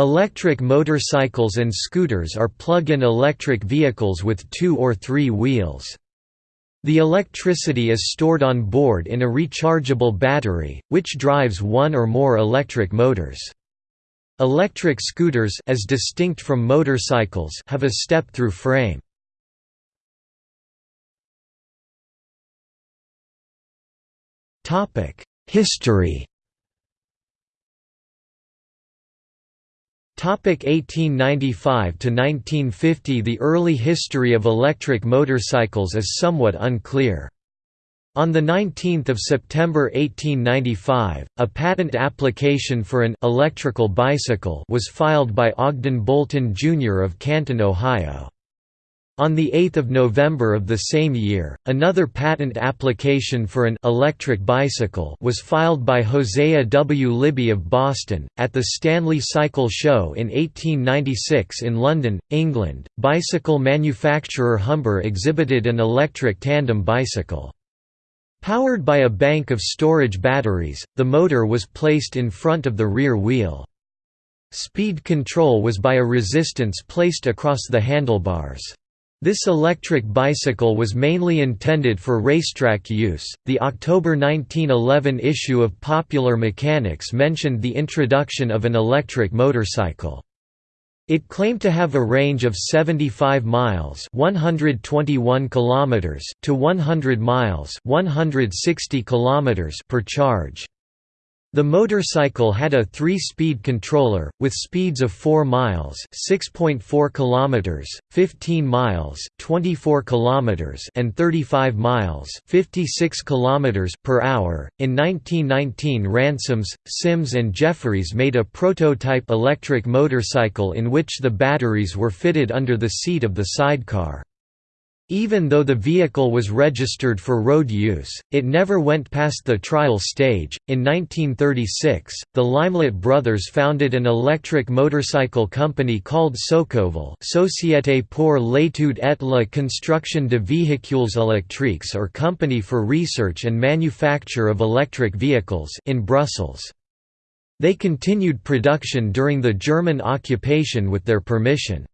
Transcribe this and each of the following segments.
Electric motorcycles and scooters are plug-in electric vehicles with two or three wheels. The electricity is stored on board in a rechargeable battery, which drives one or more electric motors. Electric scooters as distinct from motorcycles have a step-through frame. History 1895 to 1950 The early history of electric motorcycles is somewhat unclear. On 19 September 1895, a patent application for an «electrical bicycle» was filed by Ogden Bolton Jr. of Canton, Ohio. On 8 November of the same year, another patent application for an electric bicycle was filed by Hosea W. Libby of Boston. At the Stanley Cycle Show in 1896 in London, England, bicycle manufacturer Humber exhibited an electric tandem bicycle. Powered by a bank of storage batteries, the motor was placed in front of the rear wheel. Speed control was by a resistance placed across the handlebars. This electric bicycle was mainly intended for racetrack use. The October 1911 issue of Popular Mechanics mentioned the introduction of an electric motorcycle. It claimed to have a range of 75 miles (121 kilometers) to 100 miles (160 kilometers) per charge. The motorcycle had a three-speed controller, with speeds of 4 miles (6.4 kilometers), 15 miles (24 kilometers), and 35 miles (56 kilometers) per hour. In 1919, Ransomes, Sims, and Jefferies made a prototype electric motorcycle in which the batteries were fitted under the seat of the sidecar. Even though the vehicle was registered for road use, it never went past the trial stage. In 1936, the Limelette brothers founded an electric motorcycle company called Socovel Société pour l'étude et la construction de véhicules électriques or Company for Research and Manufacture of Electric Vehicles in Brussels. They continued production during the German occupation with their permission.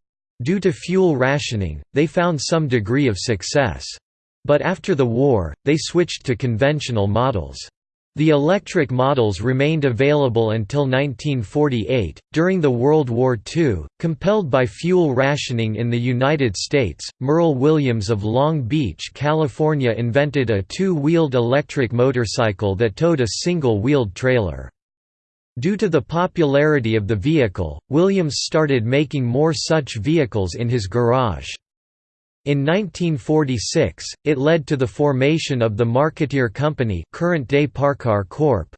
Due to fuel rationing, they found some degree of success. But after the war, they switched to conventional models. The electric models remained available until 1948. During the World War II, compelled by fuel rationing in the United States, Merle Williams of Long Beach, California invented a two wheeled electric motorcycle that towed a single wheeled trailer. Due to the popularity of the vehicle, Williams started making more such vehicles in his garage. In 1946, it led to the formation of the Marketeer Company current-day Parcar Corp.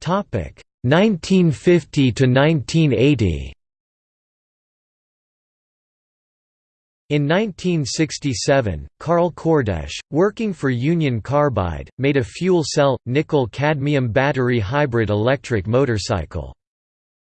Topic 1950 to 1980. In 1967, Karl Kordesch, working for Union Carbide, made a fuel cell, nickel-cadmium battery hybrid electric motorcycle.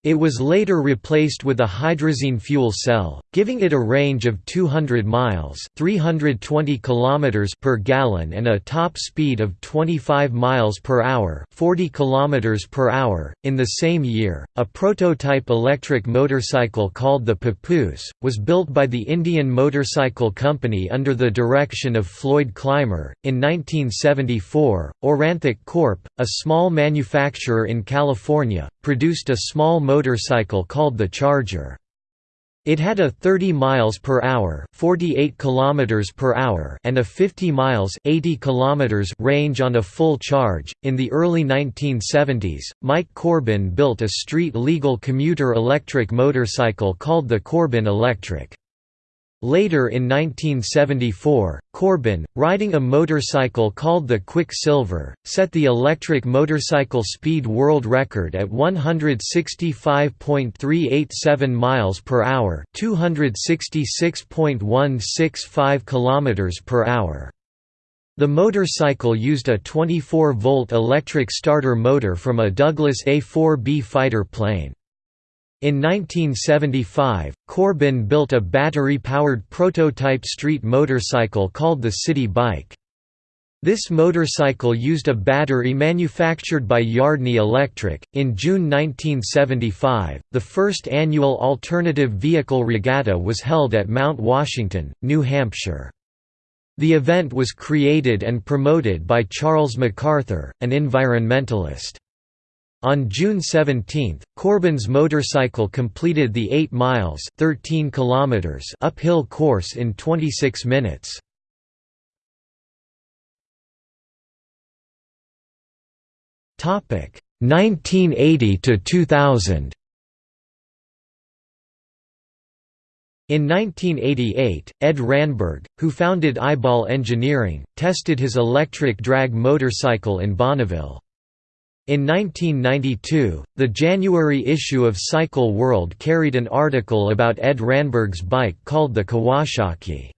It was later replaced with a hydrazine fuel cell, giving it a range of 200 miles (320 kilometers per gallon) and a top speed of 25 miles per hour (40 kilometers per hour). In the same year, a prototype electric motorcycle called the Papoose was built by the Indian Motorcycle Company under the direction of Floyd Clymer. In 1974, Aurantic Corp, a small manufacturer in California, produced a small motorcycle called the Charger. It had a 30 miles per hour, 48 kilometers per hour, and a 50 miles, 80 kilometers range on a full charge. In the early 1970s, Mike Corbin built a street-legal commuter electric motorcycle called the Corbin Electric. Later in 1974, Corbin, riding a motorcycle called the Quicksilver, set the electric motorcycle speed world record at 165.387 miles per hour, 266.165 kilometers per hour. The motorcycle used a 24-volt electric starter motor from a Douglas A-4B fighter plane. In 1975, Corbin built a battery-powered prototype street motorcycle called the City Bike. This motorcycle used a battery manufactured by Yardney Electric. In June 1975, the first annual Alternative Vehicle Regatta was held at Mount Washington, New Hampshire. The event was created and promoted by Charles MacArthur, an environmentalist. On June 17, Corbin's motorcycle completed the 8 miles 13 kilometers uphill course in 26 minutes. Topic 1980 to 2000. In 1988, Ed Ranberg, who founded Eyeball Engineering, tested his electric drag motorcycle in Bonneville. In 1992, the January issue of Cycle World carried an article about Ed Ranberg's bike called the Kawasaki.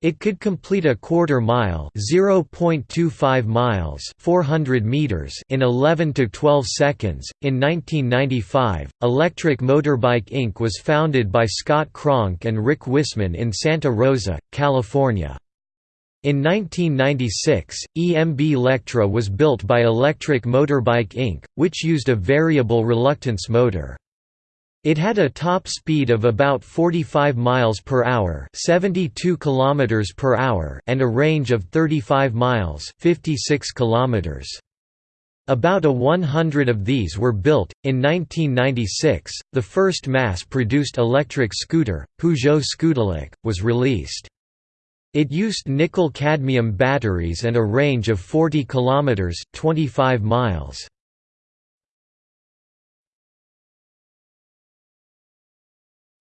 It could complete a quarter mile (0.25 miles, 400 meters) in 11 to 12 seconds. In 1995, Electric Motorbike Inc. was founded by Scott Kronk and Rick Wisman in Santa Rosa, California. In 1996, EMB Lectra was built by Electric Motorbike Inc., which used a variable reluctance motor. It had a top speed of about 45 miles per hour, 72 kilometers per hour, and a range of 35 miles, 56 kilometers. About a 100 of these were built. In 1996, the first mass-produced electric scooter, Peugeot Scootelec, was released. It used nickel-cadmium batteries and a range of 40 kilometers, 25 miles.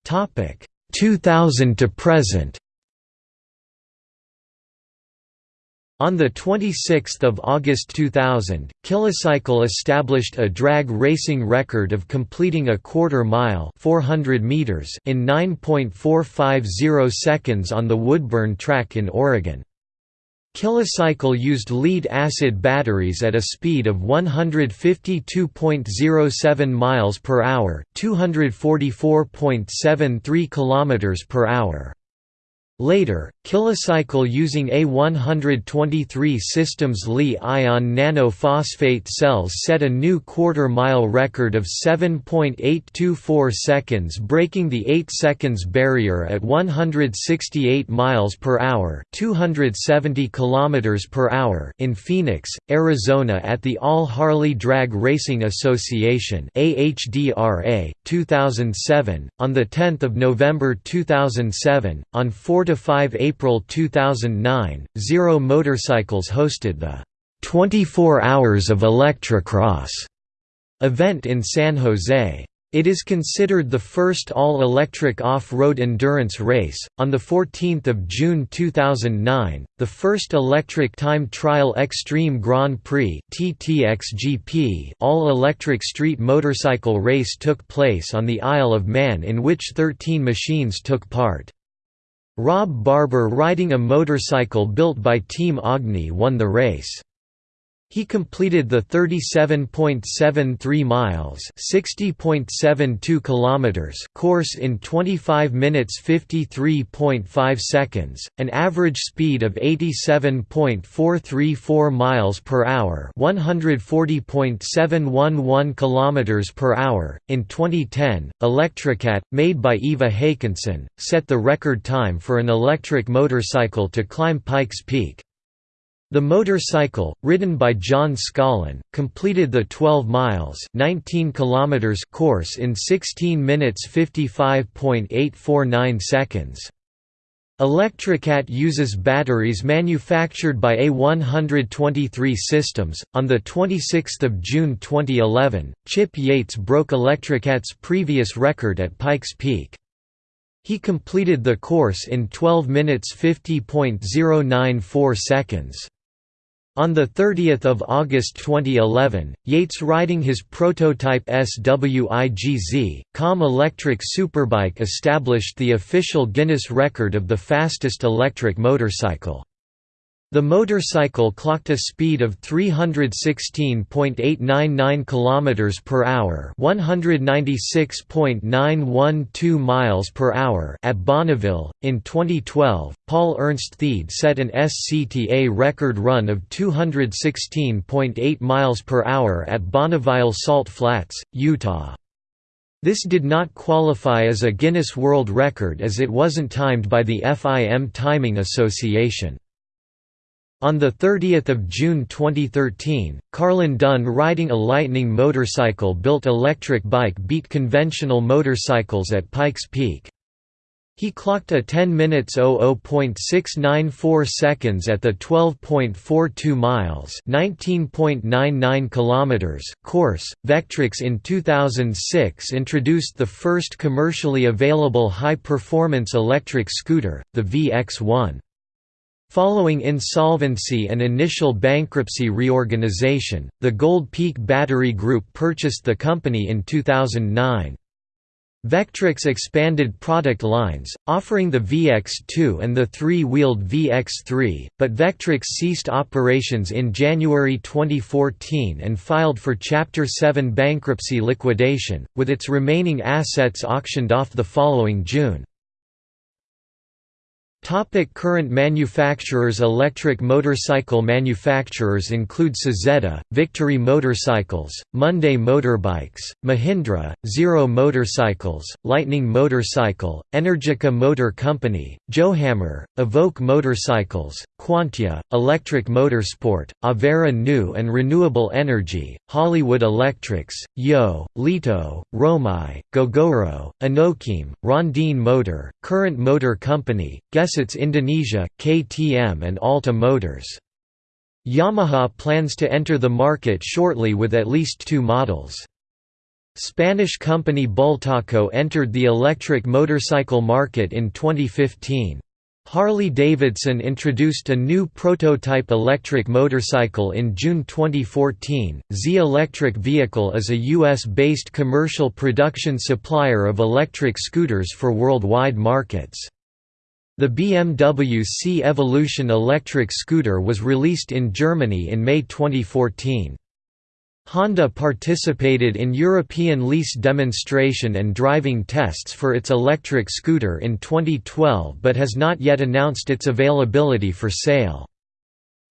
Topic 2000 to present. On 26 August 2000, KillaCycle established a drag racing record of completing a quarter mile 400 meters in 9.450 seconds on the Woodburn track in Oregon. KillaCycle used lead-acid batteries at a speed of 152.07 miles per hour, 244.73 kilometers per hour. Later, KillaCycle using A123 systems Li-ion nanophosphate cells set a new quarter-mile record of 7.824 seconds breaking the 8 seconds barrier at 168 miles per hour, 270 kilometers per hour in Phoenix, Arizona at the All Harley Drag Racing Association AHDRA 2007 on the 10th of November 2007 on 40 4–5 April 2009, Zero Motorcycles hosted the 24 Hours of Electrocross event in San Jose. It is considered the first all-electric off-road endurance race. On the 14th of June 2009, the first electric time trial Extreme Grand Prix (TTXGP) all-electric street motorcycle race took place on the Isle of Man in which 13 machines took part. Rob Barber riding a motorcycle built by Team Agni won the race. He completed the 37.73 miles, 60.72 kilometers course in 25 minutes 53.5 seconds, an average speed of 87.434 miles per hour, 140.711 kilometers per hour. In 2010, Electricat, made by Eva Håkansson, set the record time for an electric motorcycle to climb Pikes Peak. The motorcycle, ridden by John Scollin, completed the 12 miles 19 kilometers course in 16 minutes 55.849 seconds. Electricat uses batteries manufactured by A123 Systems. On the 26th of June 2011, Chip Yates broke Electricat's previous record at Pikes Peak. He completed the course in 12 minutes 50.094 seconds. On 30 August 2011, Yates riding his prototype SWIGZ, COM electric superbike established the official Guinness record of the fastest electric motorcycle. The motorcycle clocked a speed of 316.899 km per hour, 196.912 miles per hour at Bonneville. In 2012, Paul Ernst Thiede set an SCTA record run of 216.8 miles per hour at Bonneville Salt Flats, Utah. This did not qualify as a Guinness World Record as it wasn't timed by the FIM Timing Association. On 30 June 2013, Carlin Dunn riding a Lightning motorcycle-built electric bike beat conventional motorcycles at Pikes Peak. He clocked a 10 minutes 00.694 seconds at the 12.42 miles (19.99 kilometers) course. Vectrix in 2006 introduced the first commercially available high-performance electric scooter, the VX1. Following insolvency and initial bankruptcy reorganization, the Gold Peak Battery Group purchased the company in 2009. Vectrix expanded product lines, offering the VX2 and the three-wheeled VX3, but Vectrix ceased operations in January 2014 and filed for Chapter 7 bankruptcy liquidation, with its remaining assets auctioned off the following June. Topic current manufacturers Electric motorcycle manufacturers include Saietta, Victory Motorcycles, Monday Motorbikes, Mahindra, Zero Motorcycles, Lightning Motorcycle, Energica Motor Company, Johammer, Evoke Motorcycles, Quantya, Electric Motorsport, Avera New and Renewable Energy, Hollywood Electrics, Yo, Lito, Romai, Gogoro, Anokim, Rondine Motor, Current Motor Company, Gesits Indonesia, KTM and Alta Motors. Yamaha plans to enter the market shortly with at least two models. Spanish company Bultaco entered the electric motorcycle market in 2015. Harley-Davidson introduced a new prototype electric motorcycle in June 2014. Z Electric Vehicle is a US-based commercial production supplier of electric scooters for worldwide markets. The BMW C Evolution electric scooter was released in Germany in May 2014. Honda participated in European lease demonstration and driving tests for its electric scooter in 2012 but has not yet announced its availability for sale.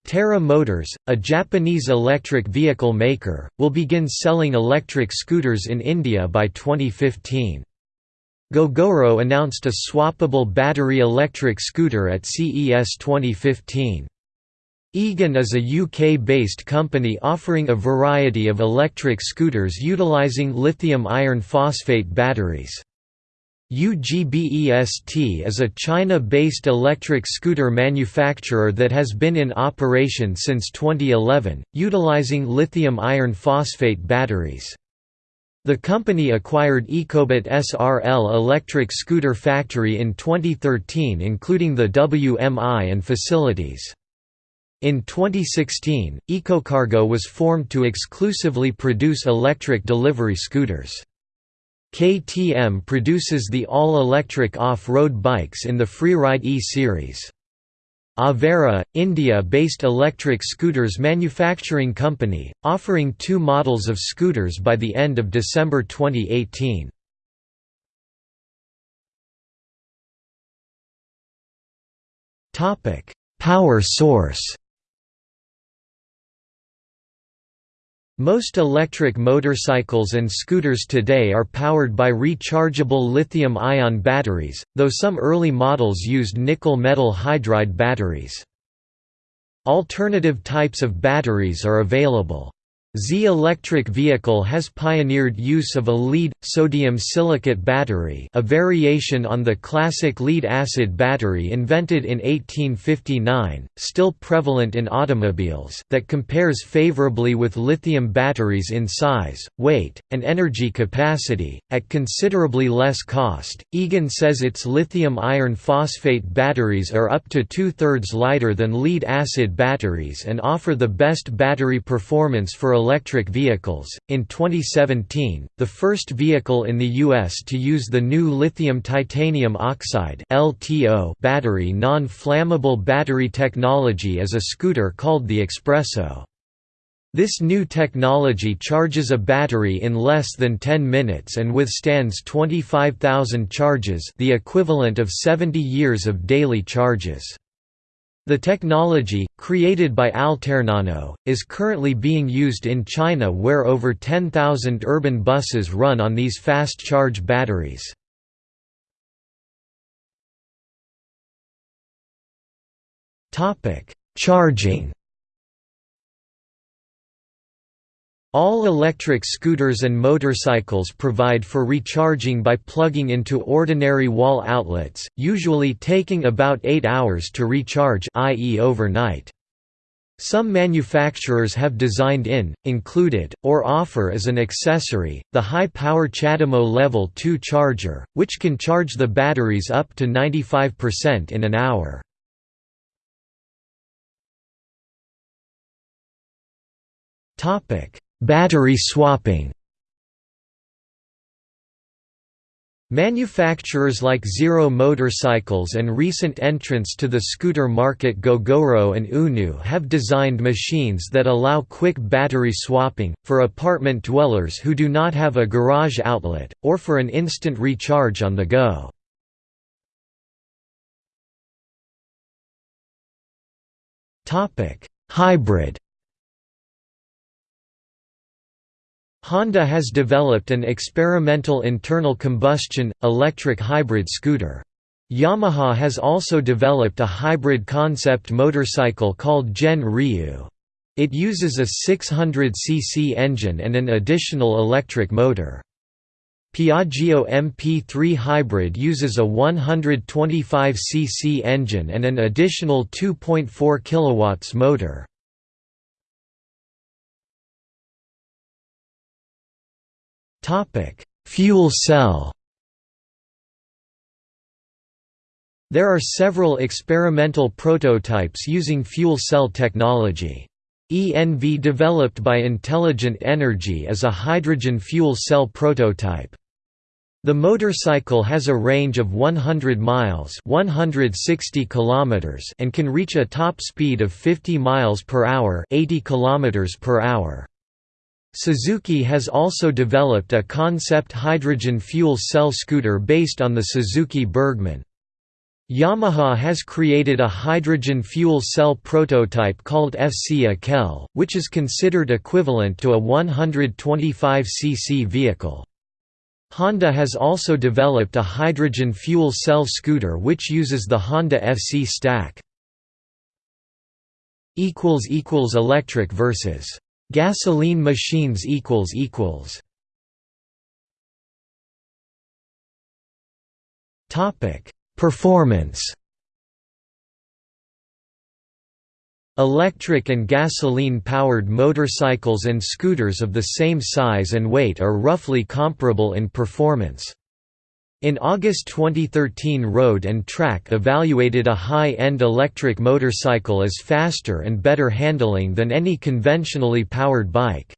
Terra Motors, a Japanese electric vehicle maker, will begin selling electric scooters in India by 2015. Gogoro announced a swappable battery electric scooter at CES 2015. Egon is a UK-based company offering a variety of electric scooters utilising lithium iron phosphate batteries. UGBEST is a China-based electric scooter manufacturer that has been in operation since 2011, utilizing lithium iron phosphate batteries. The company acquired Ecobit SRL electric scooter factory in 2013 including the WMI and facilities. In 2016, EcoCargo was formed to exclusively produce electric delivery scooters. KTM produces the all-electric off-road bikes in the Freeride E-Series. Avera, India-based electric scooters manufacturing company, offering two models of scooters by the end of December 2018. Power source Most electric motorcycles and scooters today are powered by rechargeable lithium-ion batteries, though some early models used nickel metal hydride batteries. Alternative types of batteries are available. Z electric vehicle has pioneered use of a lead sodium silicate battery, a variation on the classic lead acid battery invented in 1859, still prevalent in automobiles, that compares favorably with lithium batteries in size, weight, and energy capacity at considerably less cost. Egon says its lithium iron phosphate batteries are up to two-thirds lighter than lead acid batteries and offer the best battery performance for electric vehicles. In 2017, the first vehicle in the U.S. to use the new lithium titanium oxide battery non-flammable battery technology is a scooter called the Expresso. This new technology charges a battery in less than 10 minutes and withstands 25,000 charges the equivalent of 70 years of daily charges. The technology, created by Altairnano, is currently being used in China where over 10,000 urban buses run on these fast charge batteries. Charging All electric scooters and motorcycles provide for recharging by plugging into ordinary wall outlets, usually taking about 8 hours to recharge i.e. overnight. Some manufacturers have designed in, included, or offer as an accessory, the high-power CHAdeMO Level 2 charger, which can charge the batteries up to 95% in an hour. Topic: Battery swapping Manufacturers like Zero Motorcycles and recent entrants to the scooter market Gogoro and Unu have designed machines that allow quick battery swapping, for apartment dwellers who do not have a garage outlet, or for an instant recharge on the go. Hybrid Honda has developed an experimental internal combustion, electric hybrid scooter. Yamaha has also developed a hybrid concept motorcycle called Gen Ryu. It uses a 600cc engine and an additional electric motor. Piaggio MP3 Hybrid uses a 125cc engine and an additional 2.4 kW motor. Fuel cell There are several experimental prototypes using fuel cell technology. ENV developed by Intelligent Energy is a hydrogen fuel cell prototype. The motorcycle has a range of 100 miles 160 kilometers and can reach a top speed of 50 miles per hour 80 kilometers per hour. Suzuki has also developed a concept hydrogen fuel cell scooter based on the Suzuki Burgman. Yamaha has created a hydrogen fuel cell prototype called FC AQEL, which is considered equivalent to a 125cc vehicle. Honda has also developed a hydrogen fuel cell scooter which uses the Honda FC stack. Electric versus Gasoline machines equals equals Topic Performance Electric and gasoline-powered motorcycles and scooters of the same size and weight are roughly comparable in performance. In August 2013 Road and Track evaluated a high-end electric motorcycle as faster and better handling than any conventionally powered bike.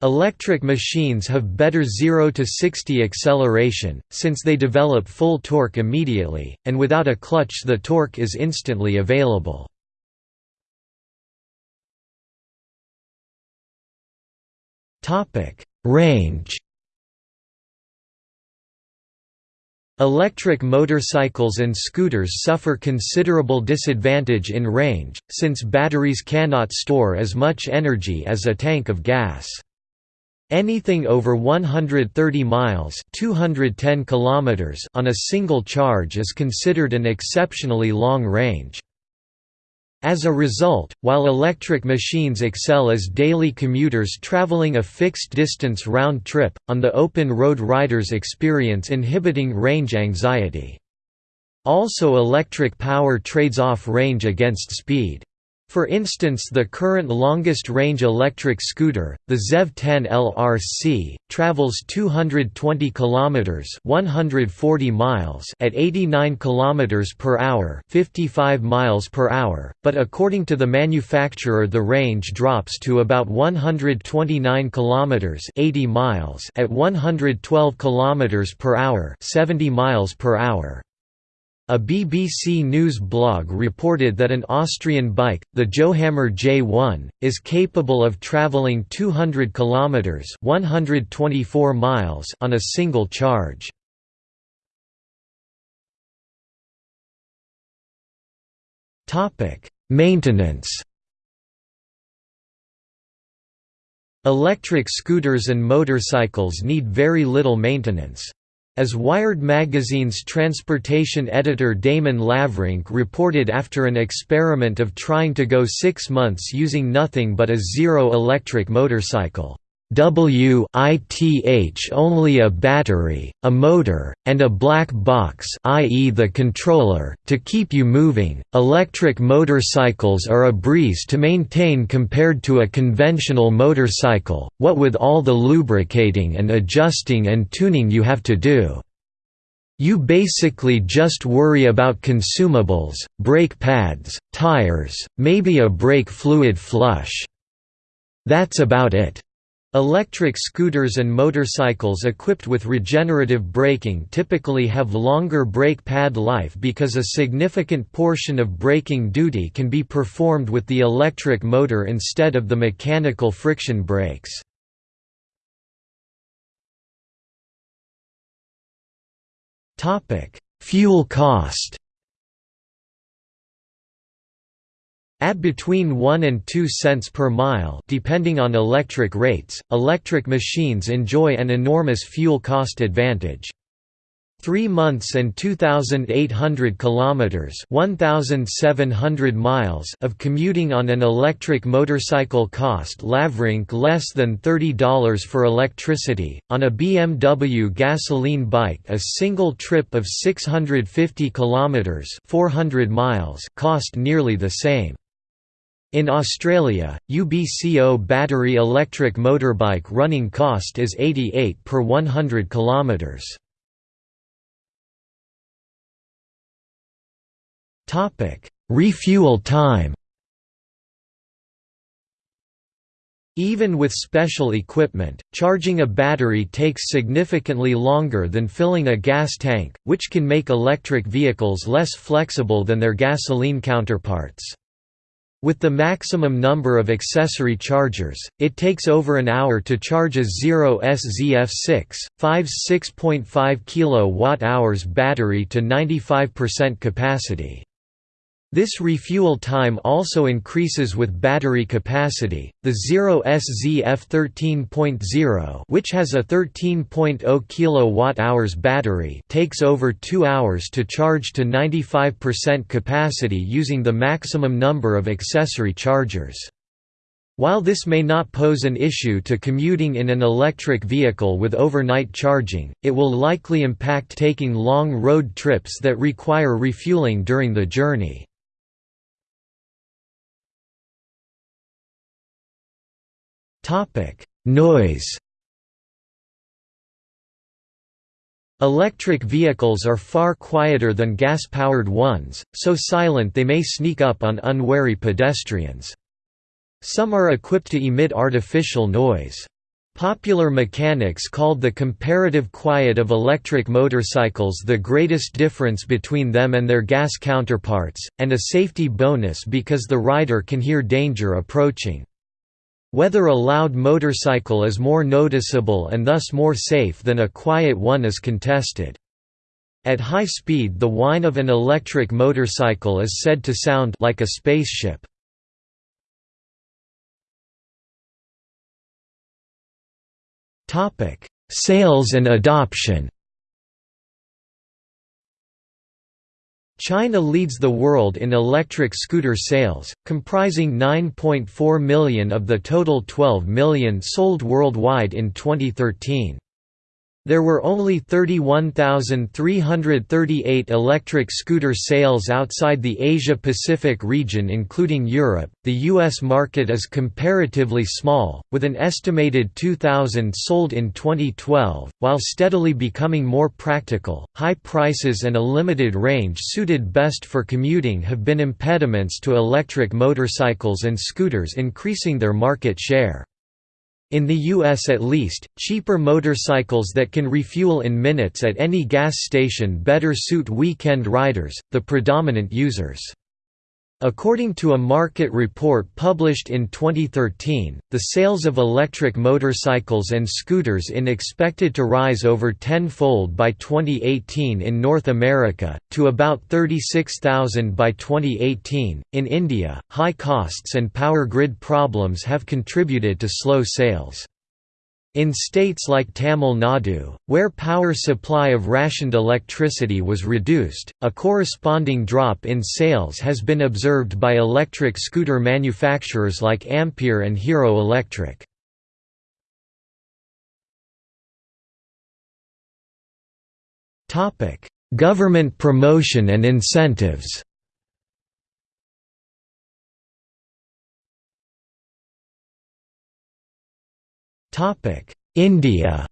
Electric machines have better 0 to 60 acceleration, since they develop full torque immediately, and without a clutch the torque is instantly available. Range Electric motorcycles and scooters suffer considerable disadvantage in range, since batteries cannot store as much energy as a tank of gas. Anything over 130 miles 210 kilometers on a single charge is considered an exceptionally long range. As a result, while electric machines excel as daily commuters traveling a fixed distance round trip, on the open road riders experience inhibiting range anxiety. Also electric power trades off range against speed. For instance the current longest-range electric scooter, the ZEV 10 LRC, travels 220 kilometers (140 miles) at 89 kilometers per hour (55 miles per hour), but according to the manufacturer the range drops to about 129 kilometers (80 miles) at 112 kilometers per hour (70 miles per hour). A BBC News blog reported that an Austrian bike, the Johammer J1, is capable of travelling 200 kilometers (124 miles) on a single charge. Topic: Maintenance. Electric scooters and motorcycles need very little maintenance. As Wired magazine's transportation editor Damon Lavrinc reported after an experiment of trying to go six months using nothing but a zero-electric motorcycle. WITH only a battery, a motor, and a black box i.e. the controller, to keep you moving. Electric motorcycles are a breeze to maintain compared to a conventional motorcycle, what with all the lubricating and adjusting and tuning you have to do. You basically just worry about consumables, brake pads, tires, maybe a brake fluid flush. That's about it. Electric scooters and motorcycles equipped with regenerative braking typically have longer brake pad life because a significant portion of braking duty can be performed with the electric motor instead of the mechanical friction brakes. Fuel cost At between 1 and 2 cents per mile depending on electric rates, electric machines enjoy an enormous fuel cost advantage. 3 months and 2800 kilometers 1700 miles of commuting on an electric motorcycle cost Lavrinc less than $30 for electricity. On a BMW gasoline bike a single trip of 650 kilometers 400 miles cost nearly the same in Australia, UBCO battery electric motorbike running cost is 88 per 100 kilometers. Topic: Refuel time. Even with special equipment, charging a battery takes significantly longer than filling a gas tank, which can make electric vehicles less flexible than their gasoline counterparts. With the maximum number of accessory chargers, it takes over an hour to charge a 0SZF6, 5's 6.5 kWh battery to 95% capacity. This refuel time also increases with battery capacity. The 0SZF13.0, which has a 13.0 kWh battery, takes over 2 hours to charge to 95% capacity using the maximum number of accessory chargers. While this may not pose an issue to commuting in an electric vehicle with overnight charging, it will likely impact taking long road trips that require refueling during the journey. Noise Electric vehicles are far quieter than gas-powered ones, so silent they may sneak up on unwary pedestrians. Some are equipped to emit artificial noise. Popular mechanics called the comparative quiet of electric motorcycles the greatest difference between them and their gas counterparts, and a safety bonus because the rider can hear danger approaching. Whether a loud motorcycle is more noticeable and thus more safe than a quiet one is contested. At high speed the whine of an electric motorcycle is said to sound like a spaceship. Sales and adoption China leads the world in electric scooter sales, comprising 9.4 million of the total 12 million sold worldwide in 2013. There were only 31,338 electric scooter sales outside the Asia-Pacific region including Europe. The US market is comparatively small, with an estimated 2,000 sold in 2012. While steadily becoming more practical, high prices and a limited range suited best for commuting have been impediments to electric motorcycles and scooters increasing their market share. In the US at least, cheaper motorcycles that can refuel in minutes at any gas station better suit weekend riders, the predominant users. According to a market report published in 2013, the sales of electric motorcycles and scooters in expected to rise over tenfold by 2018 in North America, to about 36,000 by 2018. In India, high costs and power grid problems have contributed to slow sales. In states like Tamil Nadu, where power supply of rationed electricity was reduced, a corresponding drop in sales has been observed by electric scooter manufacturers like Ampere and Hero Electric. Government promotion and incentives India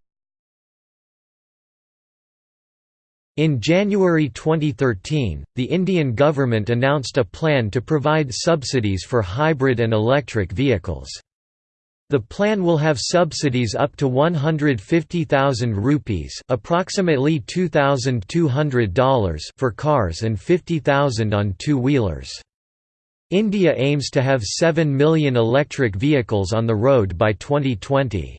In January 2013, the Indian government announced a plan to provide subsidies for hybrid and electric vehicles. The plan will have subsidies up to 150,000 rupees, approximately $2,200 for cars and 50,000 on two-wheelers. India aims to have 7 million electric vehicles on the road by 2020.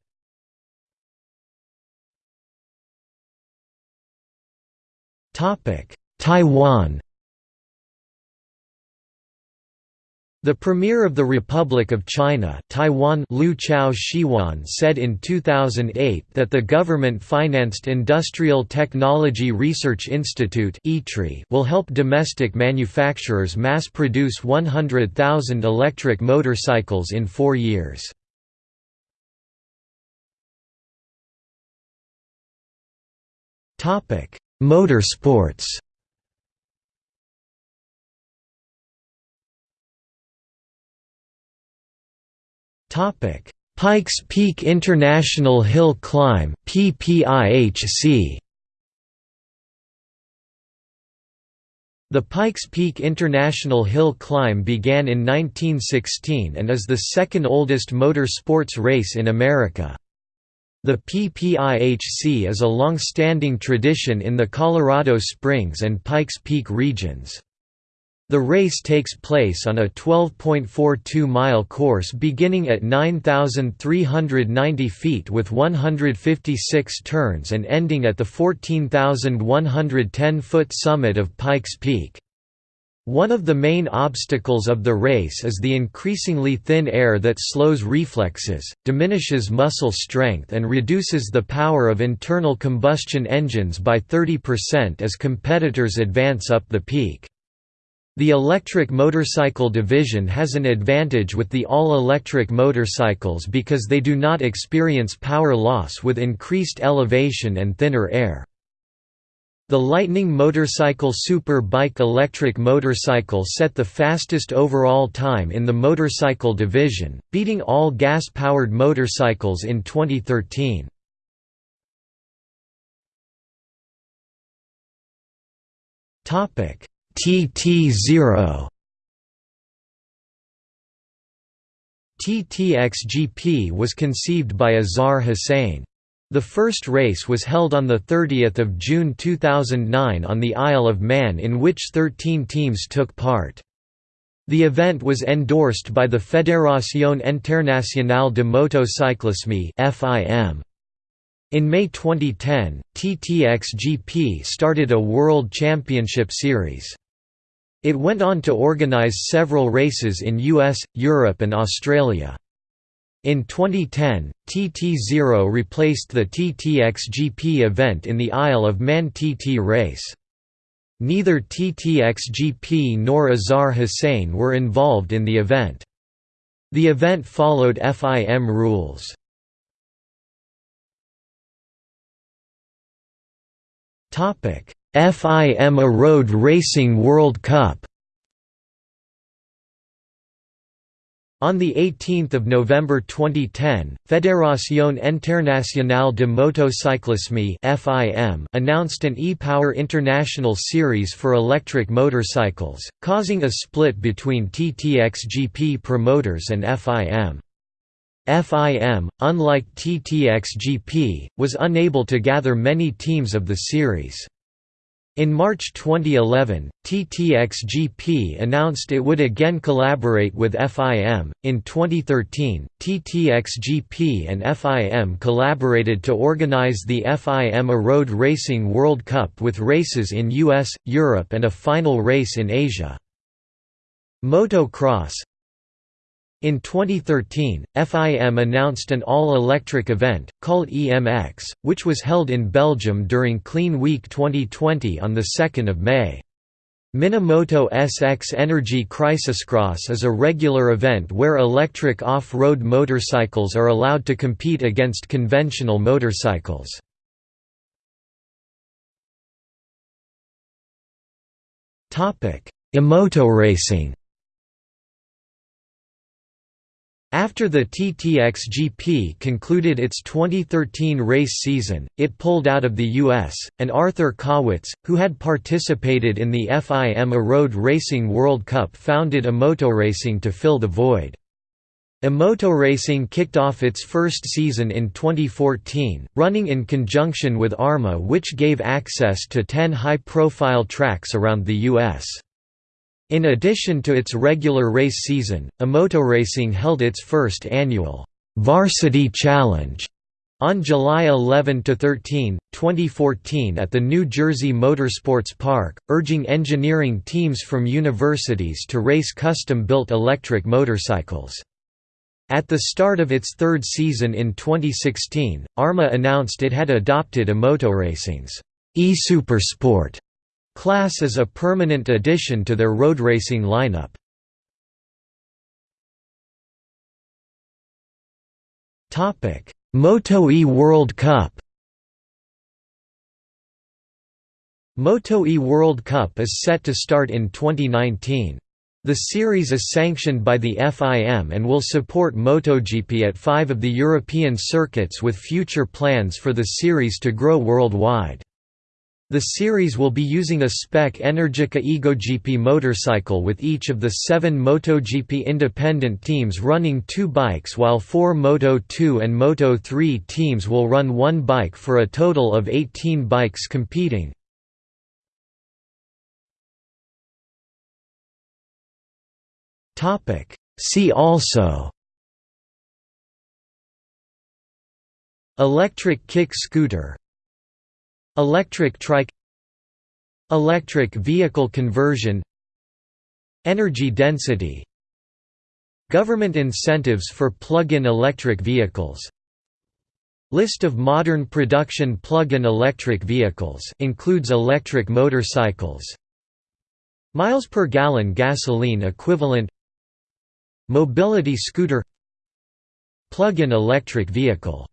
Taiwan The Premier of the Republic of China Taiwan Liu Chao Shiuan said in 2008 that the government-financed Industrial Technology Research Institute will help domestic manufacturers mass-produce 100,000 electric motorcycles in four years. Motorsports Pikes Peak International Hill Climb PPIHC The Pikes Peak International Hill Climb began in 1916 and is the second oldest motor sports race in America. The PPIHC is a long-standing tradition in the Colorado Springs and Pikes Peak regions. The race takes place on a 12.42-mile course beginning at 9,390 feet with 156 turns and ending at the 14,110-foot summit of Pikes Peak. One of the main obstacles of the race is the increasingly thin air that slows reflexes, diminishes muscle strength and reduces the power of internal combustion engines by 30% as competitors advance up the peak. The electric motorcycle division has an advantage with the all-electric motorcycles because they do not experience power loss with increased elevation and thinner air. The Lightning Motorcycle Super Bike electric motorcycle set the fastest overall time in the motorcycle division, beating all gas-powered motorcycles in 2013. Topic TT0 TTXGP was conceived by Azhar Hussain. The first race was held on 30 June 2009 on the Isle of Man in which 13 teams took part. The event was endorsed by the Fédération Internationale de Motocyclisme FIM. In May 2010, TTXGP started a World Championship Series. It went on to organize several races in US, Europe and Australia. In 2010, TT0 replaced the TTXGP event in the Isle of Man TT race. Neither TTXGP nor Azhar Hussain were involved in the event. The event followed FIM rules. FIMA Road Racing World Cup On 18 November 2010, Fédération Internationale de Motocyclisme announced an e-Power International Series for electric motorcycles, causing a split between TTXGP promoters and FIM. FIM, unlike TTXGP, was unable to gather many teams of the series. In March 2011, TTXGP announced it would again collaborate with FIM. In 2013, TTXGP and FIM collaborated to organize the FIMA Road Racing World Cup with races in US, Europe, and a final race in Asia. Motocross in 2013, FIM announced an all-electric event, called EMX, which was held in Belgium during Clean Week 2020 on 2 May. Minamoto SX Energy Crisiscross is a regular event where electric off-road motorcycles are allowed to compete against conventional motorcycles. Emoto racing After the TTXGP concluded its 2013 race season, it pulled out of the U.S., and Arthur Kowitz, who had participated in the FIMA Road Racing World Cup founded Emoto Racing to fill the void. Emoto Racing kicked off its first season in 2014, running in conjunction with AHRMA which gave access to 10 high-profile tracks around the U.S. In addition to its regular race season, Emoto Racing held its first annual Varsity Challenge on July 11–13, 2014 at the New Jersey Motorsports Park, urging engineering teams from universities to race custom-built electric motorcycles. At the start of its third season in 2016, AHRMA announced it had adopted Emoto Racing's e-Supersport Class is a permanent addition to their road racing lineup. Moto E World Cup Moto E World Cup is set to start in 2019. The series is sanctioned by the FIM and will support MotoGP at five of the European circuits with future plans for the series to grow worldwide. The series will be using a spec Energica EgoGP motorcycle with each of the seven MotoGP independent teams running two bikes while four Moto2 and Moto3 teams will run one bike for a total of 18 bikes competing. See also Electric kick scooter Electric trike Electric vehicle conversion Energy density Government incentives for plug-in electric vehicles List of modern production plug-in electric vehicles includes electric motorcycles Miles per gallon gasoline equivalent Mobility scooter Plug-in electric vehicle